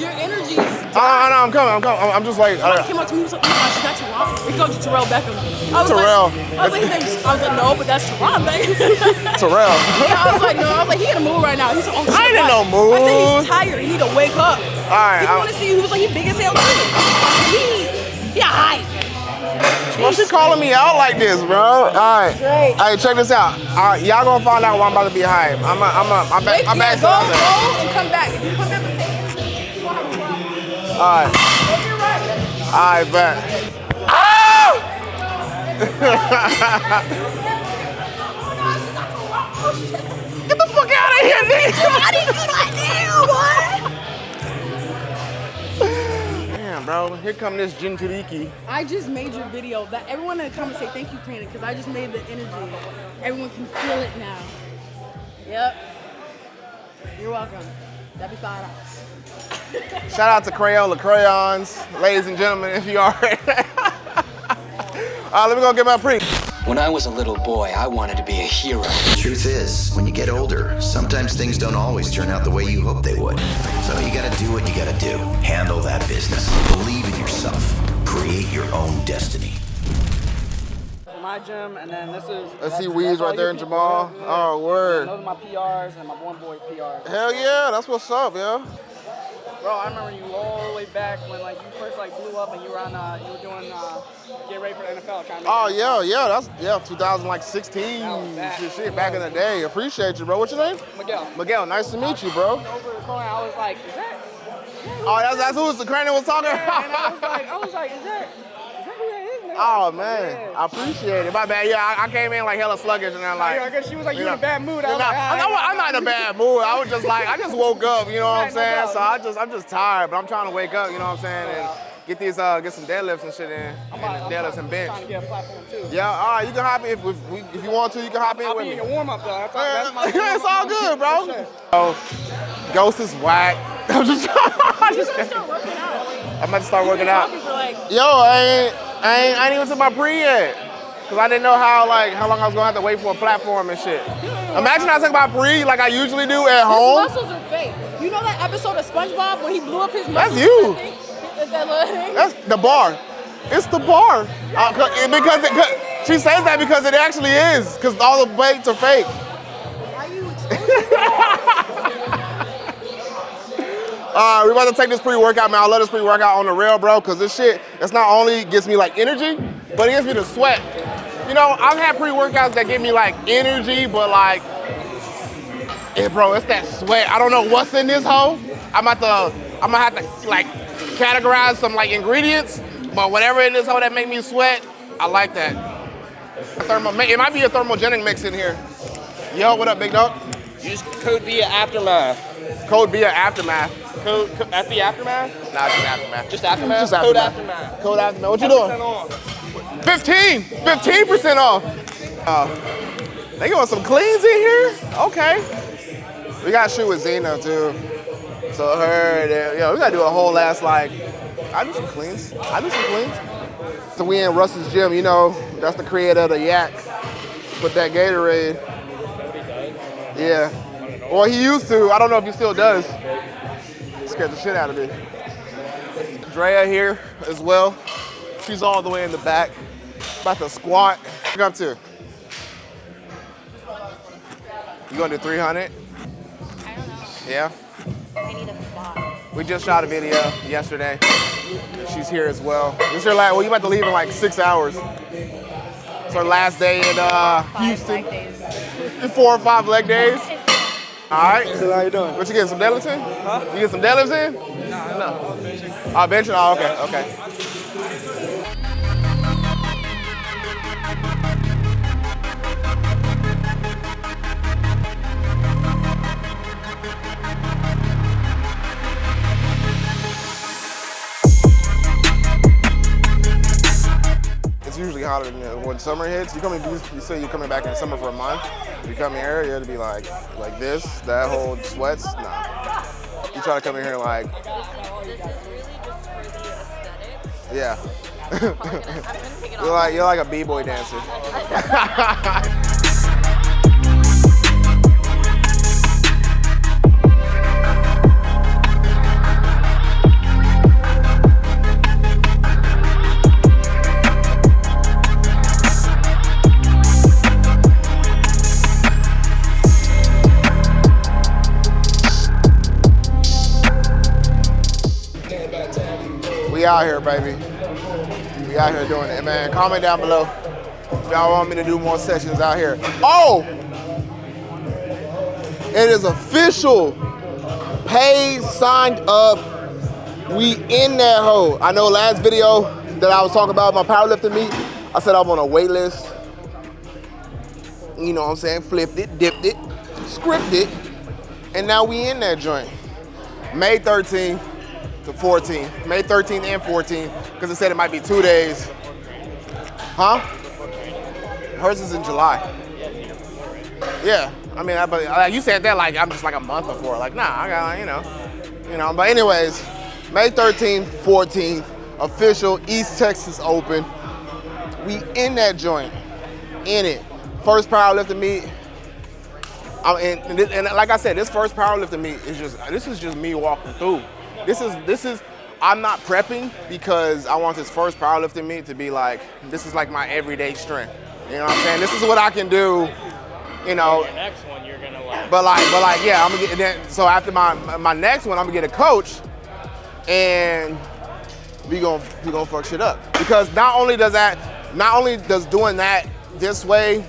Your energy is. I, I know, I'm coming, I'm coming. I'm, I'm just like, Somebody uh, came up to me and was like, oh my gosh, is that Teron? He called you Terrell Beckham. I was Terrell. Like, I was like, I was like, no, but that's Teron Beckham. Terrell. yeah, I was like, no. I was like, he in a mood right now. He's on. I ain't in no I said he's tired. He need to wake up. All right, I- want to see. He was like, he big as hell too. He, he a height. Why she calling me out like this, bro? All right. Great. Hey, check this out. All right, y'all gonna find out why I'm about to be hype. I'm a, I'm a, my back, yeah, back's go, go, and come back. If you come back All right, Go to your right. all right, bet. Ah! Get the fuck out of here, nigga! I didn't do that damn, what? Damn, bro. Here come this Jinchuriki. I just made your video. That everyone in the comments say thank you, Karina, because I just made the energy. Everyone can feel it now. Yep. You're welcome. That'd be five dollars. Shout out to Crayola Crayons, ladies and gentlemen, if you are. uh, let me go get my pre. When I was a little boy, I wanted to be a hero. The Truth is, when you get older, sometimes things don't always turn out the way you hope they would. So you gotta do what you gotta do. Handle that business. Believe in yourself. Create your own destiny. my gym, and then this is. Let's see that's- Weeds that's there your in Jamal. Oh, word. And those are my PRs and my one boy PRs. Hell yeah, that's what's up, yo. Bro, I remember you all the way back when like you first like blew up and you were on, uh, you were doing uh, get ready for the NFL, trying to. Oh yeah, yeah, that's yeah, 2016. That back. Shit, shit, back in the day. Appreciate you, bro. What's your name? Miguel. Miguel. Nice to meet you, bro. Over the corner, I was like, is that? Oh, that's that's who the crane was talking. Yeah, and I was like, I was like, is that? Is that who that is? man? Oh man, Yeah. I appreciate it. My bad. Yeah, I, I came in like hella sluggish and I'm like. Yeah, I guess she was like, you know, in a bad mood. I you was know, like, I'm, "Ah, not, I'm not in a bad mood. I was just like, I just woke up, you know what I'm Right, no saying? so I just, I'm just tired, but I'm trying to wake up, you know what I'm saying? And get these, uh, get some deadlifts and shit in, I'm about- and I'm deadlifts trying- and bench. Trying to get a platform too. Yeah, all right, you can hop in if, if, if you want to. You can hop in I'll with be me. in your warm up though. That's, that's my it's all good, bro. For sure. Oh, Ghost is whack. I'm just, I'm You just gotta kidding. start working out. I'm about to start You've working out. for like Yo, I ain't, I ain't, I ain't even took my pre yet. Cause I didn't know how like how long I was gonna have to wait for a platform and shit. Imagine I took my pre like I usually do at His home. muscles are fake. You know that episode of SpongeBob when he blew up his That's you. That thing? That little thing? That's the bar. It's the bar. Uh, 'cause- it- because she says that because it actually is. Cause all the weights are fake. Why are you Uh, we're about to take this pre-workout, man. I love this pre-workout on the rail, bro, because this shit, it's not only gives me like energy, but it gives me the sweat. You know, I've had pre-workouts that give me like energy, but like, eh, bro, it's that sweat. I don't know what's in this hole. I'm about to, I'm gonna have to like categorize some like ingredients, but whatever in this hole that make me sweat, I like that. A thermo, it might be a thermogenic mix in here. Yo, what up, big dog? Use code via aftermath. Code via aftermath. Code, co- FB aftermath. Nah, just aftermath. Just aftermath. Just Code aftermath. Code aftermath. What you doing? off. 15, 15% off. Uh, they got some cleans in here? Okay. We got to shoot with Zena too. So her, yo, we got to do a whole ass like, I do some cleans. I do some cleans. So we in Russ's gym, you know, that's the creator of the yak. Put that Gatorade. Yeah. Well, he used to. I don't know if he still does. Scared the shit out of me. Drea here as well. She's all the way in the back. About to squat. Look up to. You gonna do 300? I don't know. Yeah. I need a spot. We just shot a video yesterday. She's here as well. This is her last, well, you about to leave in like six hours. It's her last day in uh, Houston. leg days. Four or five leg days. All right. So how you doing? What you getting, some deadlifts in? Huh? You get some deadlifts in? No, no. Oh, benching? Oh, okay, okay. It's usually hotter than when summer hits. You coming? You, you say you're coming back in summer for a month. You come here, it'll be like like this. That whole sweats. Nah. You try to come in here like this is really just for the aesthetics. yeah. you're like you're like a b-boy dancer. We out here, baby. We out here doing it, man. Comment down below if y'all want me to do more sessions out here. Oh! It is official. Paid, signed up. We in that hole. I know last video that I was talking about my powerlifting meet, I said I'm on a wait list. You know what I'm saying? Flipped it, dipped it, scripted, and now we in that joint. May 13th to 14, May 13th and 14th, because it said it might be two days. Huh? Hers is in July. Yeah, I mean, I, but uh, you said that like I'm just like a month before. Like, nah, I got, you know, you know. But anyways, May 13th, 14th, official East Texas Open. We in that joint, in it. First powerlifting meet. Um, and, and, this- and like I said, this first powerlifting meet is just this is just me walking through. This is this is I'm not prepping because I want this first powerlifting meet to be like this is like my everyday strength. You know what I'm saying? This is what I can do. You know, next one you're gonna like. but like, but like, yeah, I'm gonna get. Then, so after my my next one, I'm gonna get a coach, and we gonna we gonna fuck shit up because not only does that, not only does doing that this way,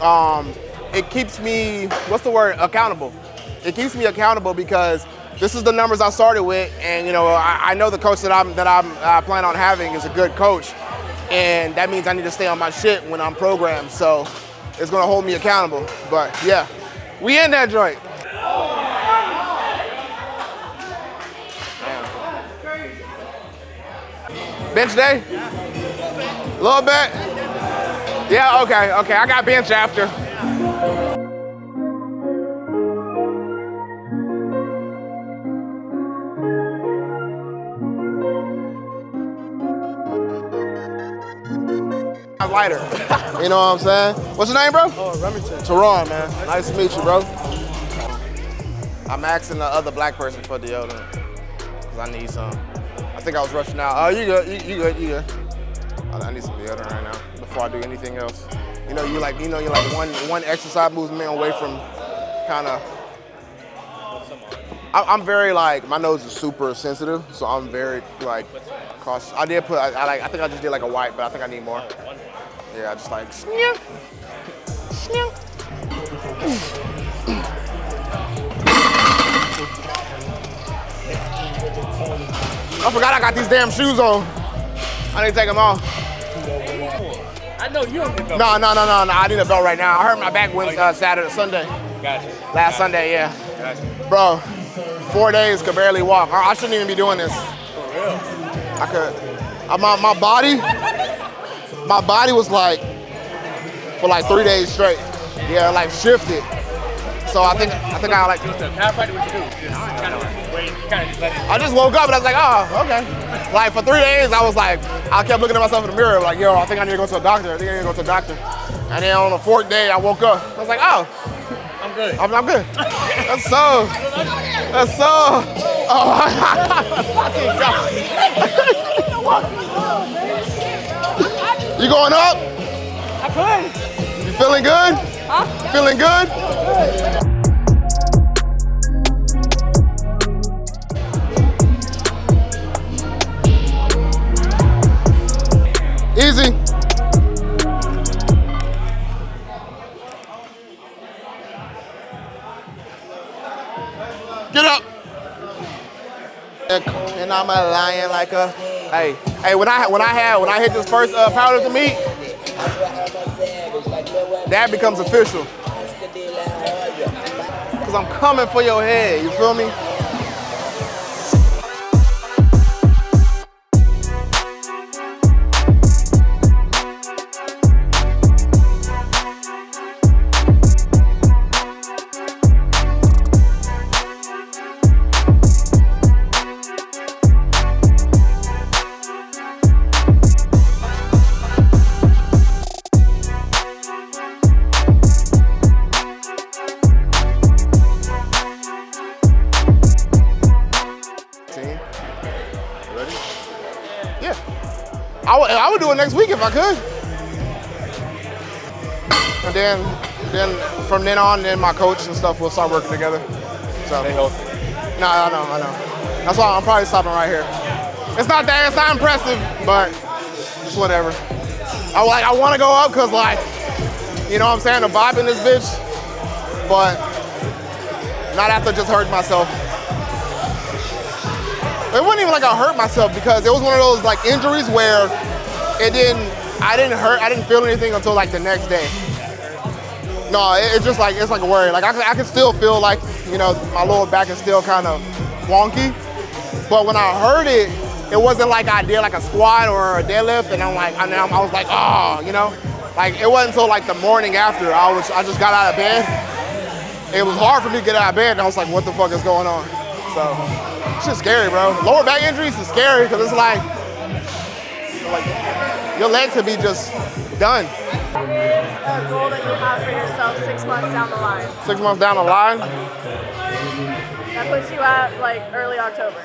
um, it keeps me what's the word accountable. It keeps me accountable because this is the numbers I started with, and you know I, I know the coach that I'm that I'm I plan on having is a good coach, and that means I need to stay on my shit when I'm programmed. So it's gonna hold me accountable. But yeah, we in that joint. Bench day? A little bit? Yeah, okay, okay. I got bench after. Lighter. you know what I'm saying? What's your name, bro? Oh, Remington. Teron, man. Nice to meet you, bro. I'm asking the other black person for deodorant because I need some. I think I was rushing out. Oh, you good? You, you good? You good? I I need some deodorant right now before I do anything else. You know, you like, you know, you're like one one exercise movement away from kind of. I'm very like my nose is super sensitive, so I'm very like cautious. I did put, I, I like, I think I just did like a white, but I think I need more. Yeah, I just like. Snip, snip. I forgot I got these damn shoes on. I need to take them off. I know you don't get the No, no, no, no, no. I need a belt right now. I hurt my back Wednesday, uh, Saturday, Sunday. Gotcha. Last Sunday, yeah. Gotcha. Bro, four days could barely walk. I, I shouldn't even be doing this. For real. I could. Uh, my, my body, my body was like, for like three days straight. Yeah, like shifted. So I think I think I like. Just a chiropractor, what you do? Just kind of wait, kind of just let it. I just woke up and I was like, oh, okay. Like for three days, I was like, I kept looking at myself in the mirror, like, yo, I think I need to go to a doctor. I think I need to go to a doctor. And then on the fourth day, I woke up. I was like, oh, I'm good. I'm, I'm good. That's so. That's so. Oh, fucking God. You going up? I could. You feeling good? Huh? Feeling good? Easy. Get up. And I'm a lion like a. Hey, hey. When I when I had when I hit this first uh, powerlifting meet, that becomes official. Cause I'm coming for your head. You feel me? Do it next week if I could. And then, then from then on, then my coach and stuff will start working together. So. Stay healthy. No, I know, I know. That's why I'm probably stopping right here. It's not that. It's not impressive, but it's whatever. I like. I want to go up because like, you know, what I'm saying the vibe in this bitch, but not after just hurting myself. It wasn't even like I hurt myself because it was one of those like injuries where it didn't. I didn't hurt. I didn't feel anything until like the next day. No, it- it's just like it's like a worry. Like I, I can still feel like you know my lower back is still kind of wonky. But when I heard it, it wasn't like I did like a squat or a deadlift, and I'm like, I'm, I was like, oh, you know, like it wasn't until like the morning after I was, I just got out of bed. It was hard for me to get out of bed, and I was like, what the fuck is going on? So, it's just scary, bro. Lower back injuries is scary because it's like, like your legs could be just done. What is a goal that you have for yourself six months down the line? Six months down the line, That puts you at like early October.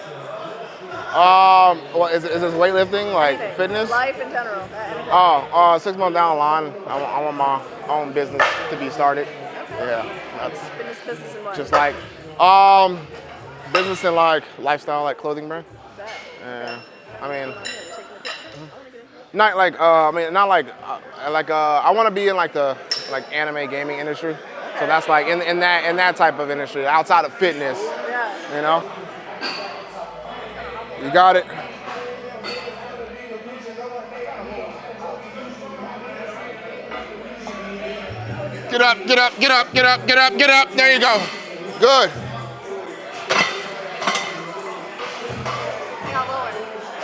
um, what is, is this weightlifting, like Anything. fitness? Life in general. Oh, uh, six months down the line, I want, I want my own business to be started. Yeah, that's Fitness, business, and life. just like um, business and like lifestyle, like clothing brand. Yeah, I mean, Taking a picture. Not like uh, I mean, not like uh, like uh, I want to be in like the like anime gaming industry. So that's like in, in that in that type of industry, outside of fitness, you know. You got it. Get up, get up, get up, get up, get up, get up. There you go. Good.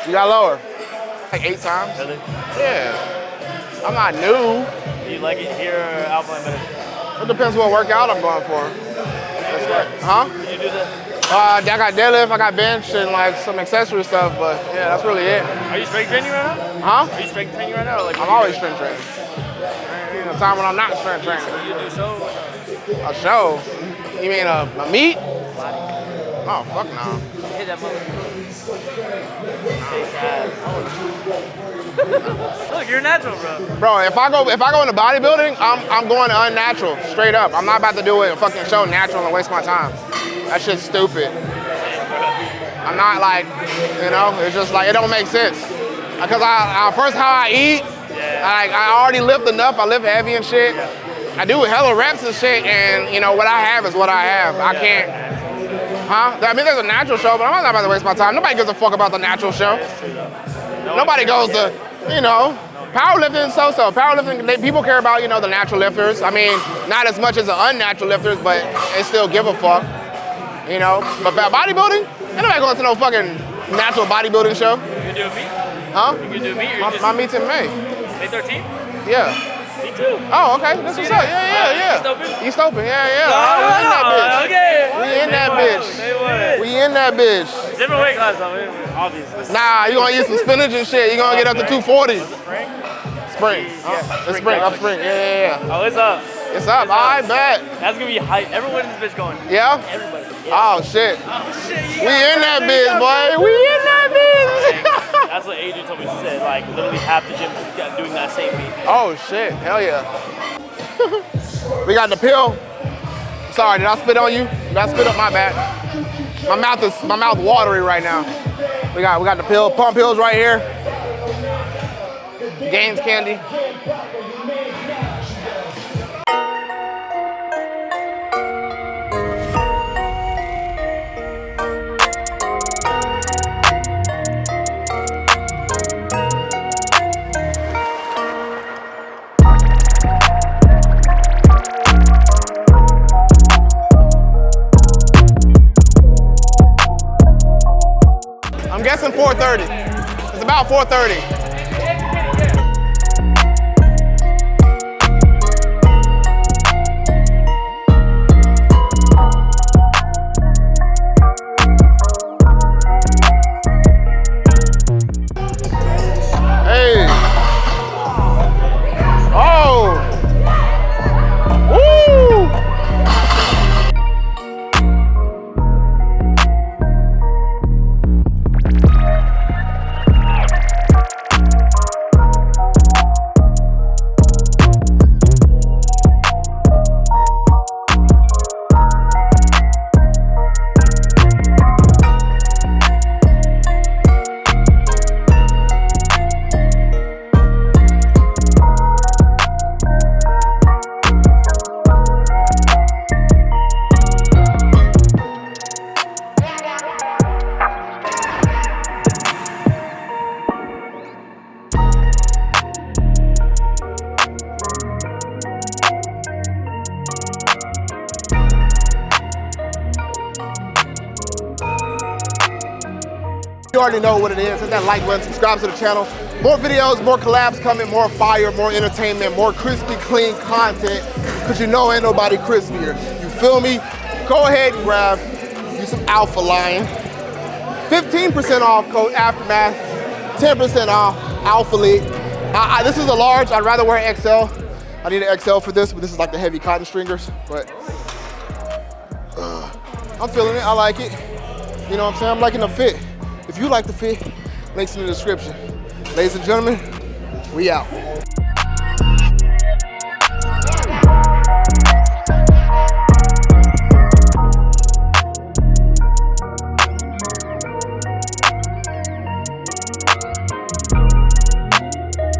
You got lower. Like eight times. Really? Yeah. I'm not new. Do you like it here or Alpine better? It depends what workout I'm going for. That's right. Huh? Did you do that? Uh, I got deadlift, I got bench, and like some accessory stuff, but yeah, that's really it. Are you strength training right now? Huh? Are you strength training right now? Like I'm always strength training. No time when I'm not strength training. You do so? A show? You mean a, a meet? Oh, fuck no. Hit that mother. Look, you're natural, bro. Bro, if I go if I go into bodybuilding, I'm I'm going unnatural, straight up. I'm not about to do it a fucking show natural and waste my time. That shit's stupid. I'm not like, you know, it's just like it don't make sense. Because I, I first how I eat, I, I already lift enough. I lift heavy and shit. I do hella reps and shit, and you know what I have is what I have. I can't. Huh? I mean, there's a natural show, but I'm not about to waste my time. Nobody gives a fuck about the natural show. Nobody goes to, you know, powerlifting so-so. Powerlifting, they, people care about, you know, the natural lifters. I mean, not as much as the unnatural lifters, but they still give a fuck, you know. But about bodybuilding, ain't nobody going to no fucking natural bodybuilding show, You can do me? huh? You can do me? Or you My, just my meet's in May. May 13th? Yeah. Too. Oh, okay. That's what's up. Yeah, yeah, yeah. East Open? East Open. Yeah, yeah. we in that bitch. okay. We in that bitch. We in that bitch. Different weight class though, obviously. Nah, you gonna eat some spinach and shit. You gonna get up to 240. Spring? Spring. Yeah, uh, It's spring. Up spring. Yeah, yeah, yeah. Oh, it's up. It's up. I bet. That's gonna be hype. Everyone in this bitch going. Yeah. Everybody. Oh shit. Oh shit. We in that bitch, boy. We in that bitch. That's what Adrian told me. She said like literally half the gym is doing that same beat. oh shit. Hell yeah. we got the pill. Sorry, did I spit on you? Did I spit up my bad? My mouth is my mouth watery right now. We got we got the pill, pump pills right here. Gains candy. I'm guessing 4:30. It's about 4:30. Already know what it is. Hit that like button, subscribe to the channel. More videos, more collabs coming, more fire, more entertainment, more crispy, clean content. Cause you know ain't nobody crispier. You feel me? Go ahead and grab you some Alpha Lion. 15% off code Aftermath, 10% off Alpha League. I, I, this is a large, I'd rather wear XL. I need an XL for this, but this is like the heavy cotton stringers. But uh, I'm feeling it, I like it. You know what I'm saying? I'm liking the fit. If you like the fit, links in the description. Ladies and gentlemen, we out.